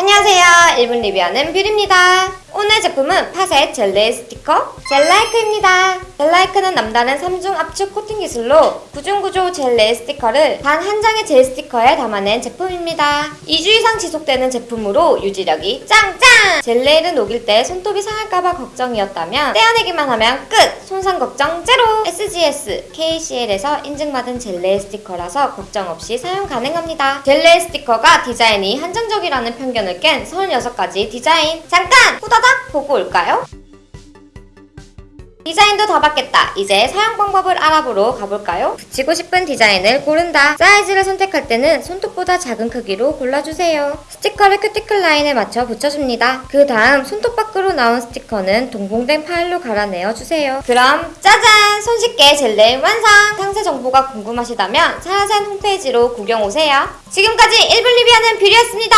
안녕하세요. 1분 리뷰하는 뷰리입니다. 오늘 제품은 파셋 젤네일 스티커 젤라이크입니다. 젤라이크는 남다른 3중 압축 코팅 기술로 구중구조 젤네일 스티커를 단 한 장의 젤 스티커에 담아낸 제품입니다. 2주 이상 지속되는 제품으로 유지력이 짱짱! 젤네일을 녹일 때 손톱이 상할까봐 걱정이었다면 떼어내기만 하면 끝! 손상 걱정 제로! SGS, KCL에서 인증받은 젤네일 스티커라서 걱정 없이 사용 가능합니다. 젤네일 스티커가 디자인이 한정적이라는 편견을 깬 36가지 디자인 잠깐! 후다닥 보고 올까요? 디자인도 다 봤겠다. 이제 사용 방법을 알아보러 가볼까요? 붙이고 싶은 디자인을 고른다. 사이즈를 선택할 때는 손톱보다 작은 크기로 골라주세요. 스티커를 큐티클 라인에 맞춰 붙여줍니다. 그 다음 손톱 밖으로 나온 스티커는 동봉된 파일로 갈아내어 주세요. 그럼 짜잔! 손쉽게 젤네일 완성! 상세 정보가 궁금하시다면 사야센 홈페이지로 구경 오세요. 지금까지 1분 리뷰하는 뷰리였습니다.